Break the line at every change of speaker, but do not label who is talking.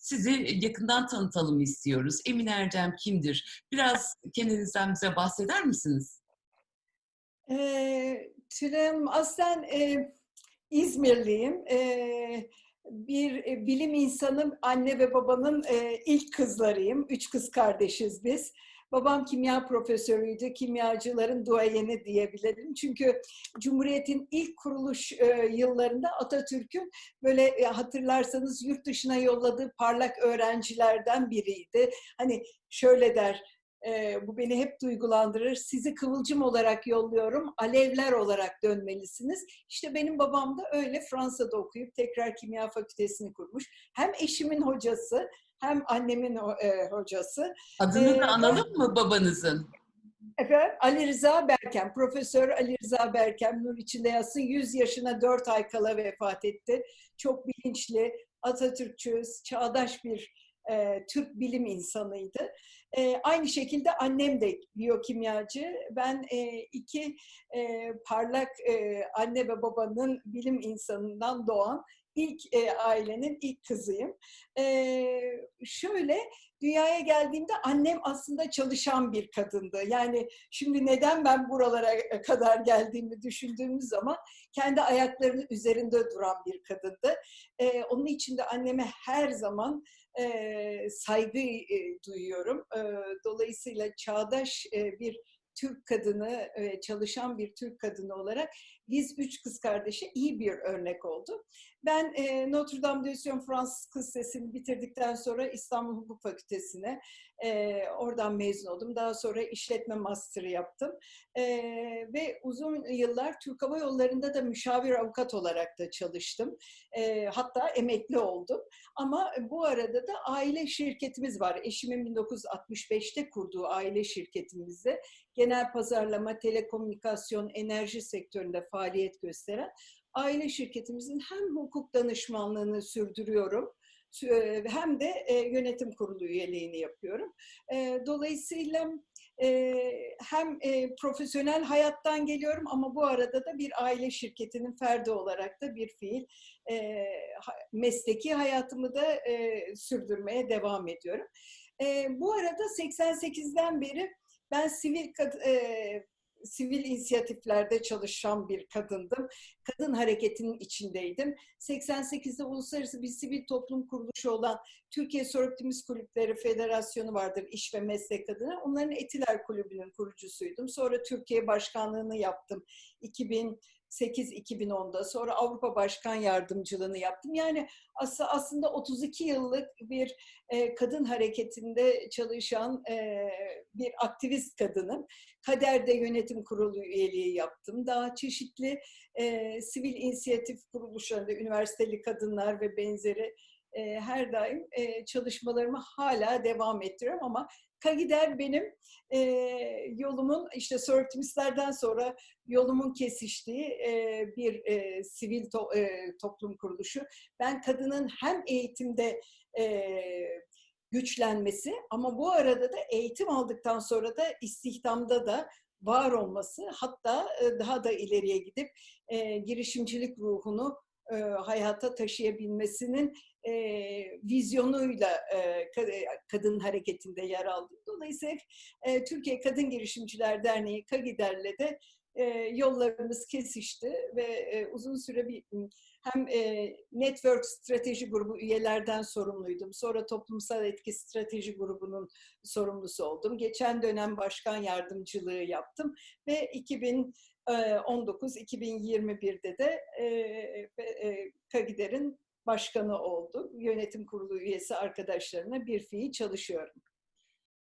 sizi yakından tanıtalım istiyoruz. Emin Erdem kimdir? Biraz kendinizden bize bahseder misiniz?
Eee, Tülem, aslen eee, İzmirliyim. Eee, bir e, bilim insanı, anne ve babanın eee, ilk kızlarıyım. Üç kız kardeşiz biz. Babam kimya profesörüydü, kimyacıların duayeni diyebilirim. Çünkü Cumhuriyet'in ilk kuruluş eee, yıllarında Atatürk'ün böyle e, hatırlarsanız yurt dışına yolladığı parlak öğrencilerden biriydi. Hani şöyle der, e, bu beni hep duygulandırır. Sizi kıvılcım olarak yolluyorum, alevler olarak dönmelisiniz. İşte benim babam da öyle Fransa'da okuyup tekrar kimya fakültesini kurmuş. Hem eşimin hocası hem annemin e, hocası.
Adını
Ee,
da analım mı babanızın?
Efendim Ali Rıza Berkem, Profesör Ali Rıza Berkem nur içinde yatsın 100 yaşına 4 ay kala vefat etti. Çok bilinçli, Atatürkçü, çağdaş bir e, Türk bilim insanıydı. E, aynı şekilde annem de biyokimyacı. Ben e, iki e, parlak e, anne ve babanın bilim insanından doğan ilk e, ailenin ilk kızıyım. E, şöyle dünyaya geldiğimde annem aslında çalışan bir kadındı. Yani şimdi neden ben buralara kadar geldiğimi düşündüğümüz zaman kendi ayaklarının üzerinde duran bir kadındı. Ee, onun için de anneme her zaman e, saygı e, duyuyorum. E, dolayısıyla çağdaş e, bir Türk kadını, e, çalışan bir Türk kadını olarak biz üç kız kardeşe iyi bir örnek oldu. Ben e, Notre Dame de Sion Fransız Kız Lisesi'ni bitirdikten sonra İstanbul Hukuk Fakültesi'ne e, oradan mezun oldum. Daha sonra işletme master'ı yaptım. E, ve uzun yıllar Türk Hava Yolları'nda da müşavir avukat olarak da çalıştım. Hatta emekli oldum. Ama bu arada da aile şirketimiz var. Eşimin 1965'te kurduğu aile şirketimizde genel pazarlama, telekomünikasyon, enerji sektöründe faaliyet gösteren aile şirketimizin hem hukuk danışmanlığını sürdürüyorum e, hem de e, yönetim kurulu üyeliğini yapıyorum. E, Dolayısıyla hem profesyonel hayattan geliyorum ama bu arada da bir aile şirketinin ferdi olarak da bir fiil mesleki hayatımı da sürdürmeye devam ediyorum. Bu arada 88'den beri ben sivil sivil inisiyatiflerde çalışan bir kadındım. Kadın hareketinin içindeydim. 88'de uluslararası bir sivil toplum kuruluşu olan Türkiye Sörptimiz Kulüpleri Federasyonu vardır iş ve meslek adına. Onların Etiler Kulübü'nün kurucusuydum. Sonra Türkiye Başkanlığı'nı yaptım. 2000 2008-2010'da sonra Avrupa Başkan Yardımcılığını yaptım. Yani aslında 32 yıllık bir kadın hareketinde çalışan bir aktivist kadınım. Kader'de yönetim kurulu üyeliği yaptım. Daha çeşitli sivil inisiyatif kuruluşlarında üniversiteli kadınlar ve benzeri her daim çalışmalarımı hala devam ettiriyorum ama Kagider benim e, yolumun işte Sir Optimistlerden sonra yolumun kesiştiği e, bir e, sivil to, e, toplum kuruluşu. Ben kadının hem eğitimde e, güçlenmesi ama bu arada da eğitim aldıktan sonra da istihdamda da var olması hatta daha da ileriye gidip e, girişimcilik ruhunu e, hayata taşıyabilmesinin e, vizyonuyla e, kadın hareketinde yer aldım. Dolayısıyla e, Türkiye Kadın Girişimciler Derneği KAGİDER'le de e, yollarımız kesişti ve e, uzun süre bir hem e, Network Strateji Grubu üyelerden sorumluydum. Sonra Toplumsal Etki Strateji Grubu'nun sorumlusu oldum. Geçen dönem başkan yardımcılığı yaptım ve 2019-2021'de de e, e, KAGİDER'in başkanı oldum. Yönetim kurulu üyesi arkadaşlarına bir fiil çalışıyorum.